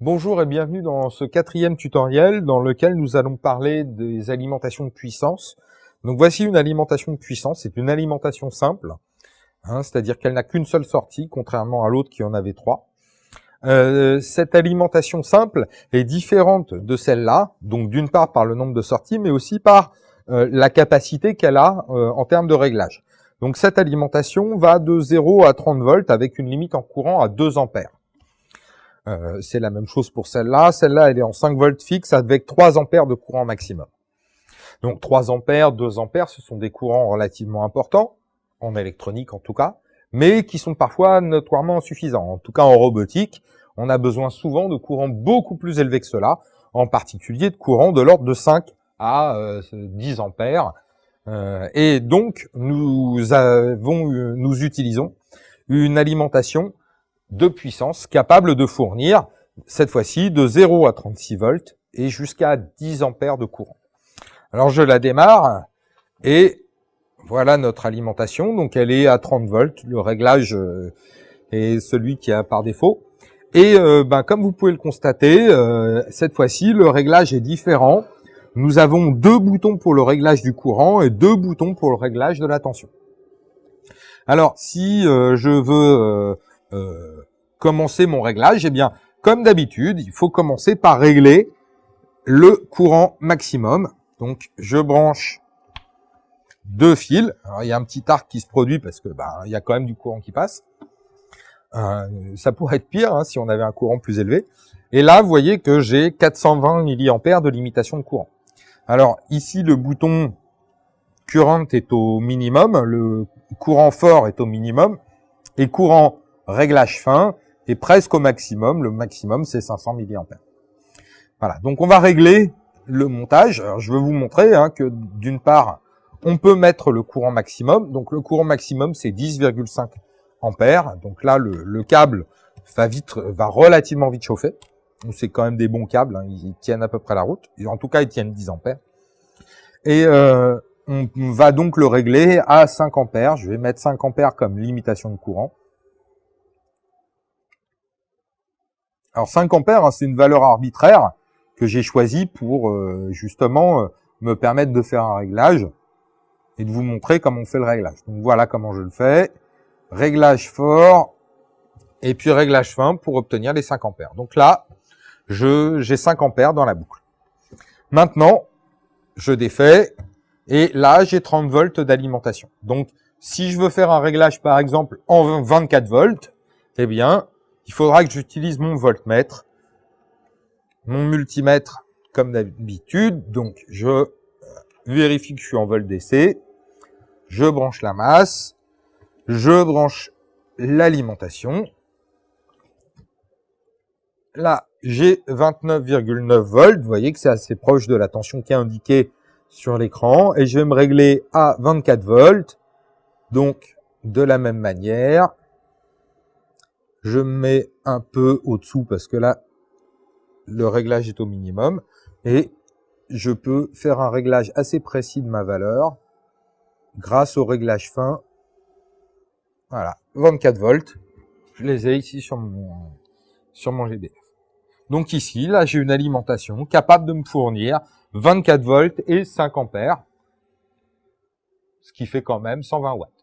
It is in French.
Bonjour et bienvenue dans ce quatrième tutoriel dans lequel nous allons parler des alimentations de puissance. Donc voici une alimentation de puissance, c'est une alimentation simple, hein, c'est-à-dire qu'elle n'a qu'une seule sortie, contrairement à l'autre qui en avait trois. Euh, cette alimentation simple est différente de celle-là, donc d'une part par le nombre de sorties, mais aussi par euh, la capacité qu'elle a euh, en termes de réglage. Donc cette alimentation va de 0 à 30 volts avec une limite en courant à 2 ampères. Euh, c'est la même chose pour celle-là. Celle-là, elle est en 5 volts fixe avec 3 ampères de courant maximum. Donc 3 ampères, 2 ampères, ce sont des courants relativement importants, en électronique en tout cas, mais qui sont parfois notoirement insuffisants. En tout cas en robotique, on a besoin souvent de courants beaucoup plus élevés que cela, en particulier de courants de l'ordre de 5 à 10 euh, ampères. Euh, et donc nous avons, nous utilisons une alimentation de puissance capable de fournir, cette fois-ci, de 0 à 36 volts et jusqu'à 10 ampères de courant. Alors je la démarre et voilà notre alimentation. Donc elle est à 30 volts. Le réglage euh, est celui qui a par défaut. Et euh, ben, comme vous pouvez le constater, euh, cette fois-ci, le réglage est différent. Nous avons deux boutons pour le réglage du courant et deux boutons pour le réglage de la tension. Alors, si je veux commencer mon réglage, eh bien, comme d'habitude, il faut commencer par régler le courant maximum. Donc, je branche deux fils. Il y a un petit arc qui se produit parce que bah, il y a quand même du courant qui passe. Euh, ça pourrait être pire hein, si on avait un courant plus élevé. Et là, vous voyez que j'ai 420 mA de limitation de courant. Alors ici, le bouton current est au minimum, le courant fort est au minimum, et courant réglage fin est presque au maximum. Le maximum, c'est 500 mA. Voilà, donc on va régler le montage. Je vais vous montrer hein, que d'une part, on peut mettre le courant maximum. Donc le courant maximum, c'est 10,5 ampères. Donc là, le, câble va vite, va relativement vite chauffer. C'est quand même des bons câbles, hein, ils tiennent à peu près la route. En tout cas, ils tiennent 10 ampères. Et euh, on va donc le régler à 5 ampères. Je vais mettre 5 ampères comme limitation de courant. Alors 5 ampères, hein, c'est une valeur arbitraire que j'ai choisie pour euh, justement euh, me permettre de faire un réglage et de vous montrer comment on fait le réglage. Donc voilà comment je le fais. Réglage fort et puis réglage fin pour obtenir les 5 ampères. Donc là, j'ai 5 ampères dans la boucle. Maintenant, je défais et là, j'ai 30 volts d'alimentation. Donc, si je veux faire un réglage, par exemple, en 24 volts, eh bien, il faudra que j'utilise mon voltmètre, mon multimètre comme d'habitude. Donc, je euh, vérifie que je suis en volt DC. Je branche la masse. Je branche l'alimentation. Là, j'ai 29,9 volts. Vous voyez que c'est assez proche de la tension qui est indiquée sur l'écran. Et je vais me régler à 24 volts. Donc, de la même manière, je mets un peu au-dessous parce que là, le réglage est au minimum. Et je peux faire un réglage assez précis de ma valeur grâce au réglage fin. Voilà, 24 volts. Je les ai ici sur mon, sur mon GDF. Donc ici, là, j'ai une alimentation capable de me fournir 24 volts et 5 ampères, ce qui fait quand même 120 watts.